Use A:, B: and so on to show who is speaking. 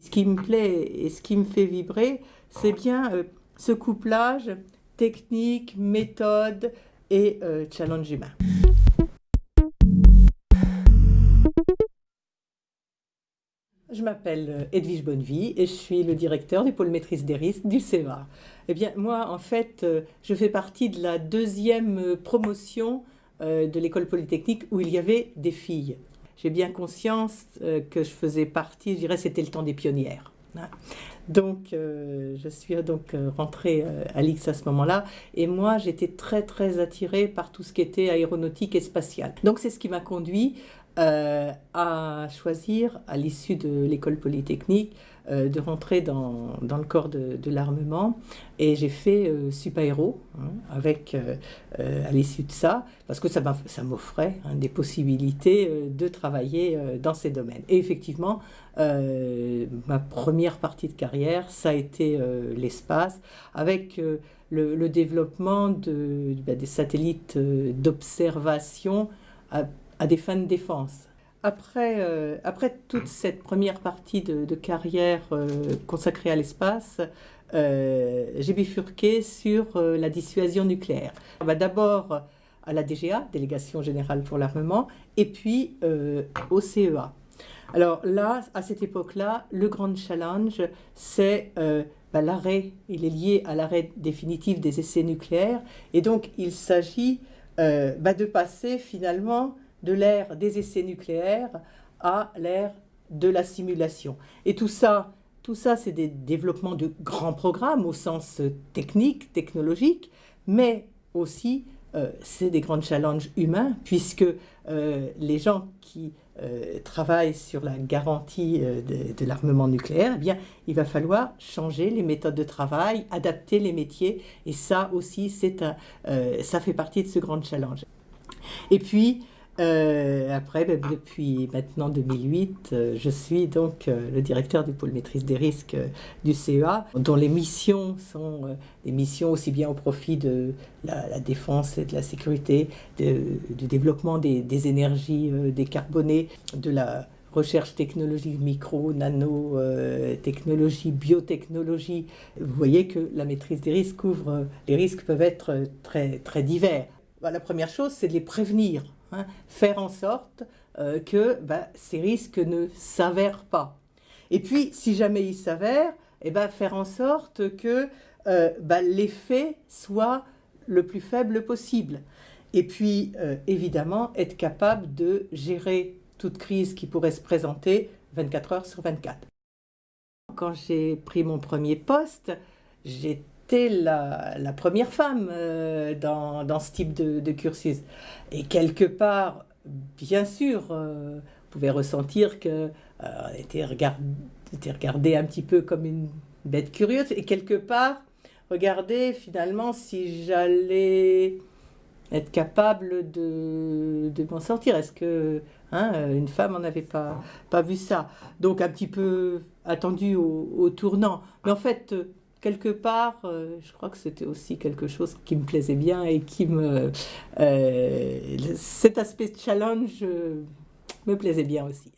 A: Ce qui me plaît et ce qui me fait vibrer, c'est bien euh, ce couplage technique, méthode et euh, challenge humain. Je m'appelle euh, Edwige Bonnevie et je suis le directeur du pôle maîtrise des risques du CEVA. Eh bien, moi, en fait, je fais partie de la deuxième promotion de l'école polytechnique où il y avait des filles j'ai bien conscience euh, que je faisais partie, je dirais c'était le temps des pionnières. Hein. Donc, euh, je suis donc euh, rentrée à l'X à ce moment-là. Et moi, j'étais très, très attirée par tout ce qui était aéronautique et spatial. Donc, c'est ce qui m'a conduit à choisir, à l'issue de l'école polytechnique, euh, de rentrer dans, dans, le corps de, l'armement. Et j'ai fait euh, Supaéro, hein, avec, euh, euh, à l'issue de ça, parce que ça m'offrait hein, des possibilités de travailler dans ces domaines. Et effectivement, ma première partie de carrière, ça a été l'espace, avec le, développement de, ben, des satellites d'observation à, des fins de défense après, euh, après toute cette première partie de, carrière euh, consacrée à l'espace, euh, j'ai bifurqué sur la dissuasion nucléaire. Bah, d'abord à la DGA, Délégation Générale pour l'Armement, et puis au CEA. Alors là, à cette époque-là, le grand challenge, c'est bah, l'arrêt, il est lié à l'arrêt définitif des essais nucléaires, et donc il s'agit bah, de passer finalement de l'ère des essais nucléaires à l'ère de la simulation. Et tout ça, tout ça c'est des développements de grands programmes au sens technique, technologique, mais aussi euh, c'est des grands challenges humains puisque euh, les gens qui euh, travaillent sur la garantie de, l'armement nucléaire, eh bien, il va falloir changer les méthodes de travail, adapter les métiers et ça aussi, c'est ça fait partie de ce grand challenge. Et puis, euh, après, ben, depuis maintenant 2008, euh, je suis donc euh, le directeur du pôle maîtrise des risques du CEA, dont les missions sont des missions aussi bien au profit de la, défense et de la sécurité, du développement des, énergies décarbonées, de la recherche technologique micro, nano, technologie, biotechnologie. Vous voyez que la maîtrise des risques couvre, les risques peuvent être très, très divers. Bah, la première chose, c'est de les prévenir Hein, faire en sorte euh, que bah, ces risques ne s'avèrent pas. Et puis, si jamais ils s'avèrent, eh ben, faire en sorte que euh, bah, l'effet soit le plus faible possible. Et puis, euh, évidemment, être capable de gérer toute crise qui pourrait se présenter 24 heures sur 24. Quand j'ai pris mon premier poste, j'ai la, première femme euh, dans, dans, ce type de, cursus. Et quelque part, bien sûr, euh, pouvez ressentir que euh, était, était regardé un petit peu comme une bête curieuse. Et quelque part, regardez finalement si j'allais être capable de, de m'en sortir. Est-ce que hein, une femme n'en avait pas, pas vu ça? Donc un petit peu attendu au, au tournant. Mais en fait, quelque part, euh, je crois que c'était aussi quelque chose qui me plaisait bien et qui me... Euh, cet aspect challenge euh, me plaisait bien aussi.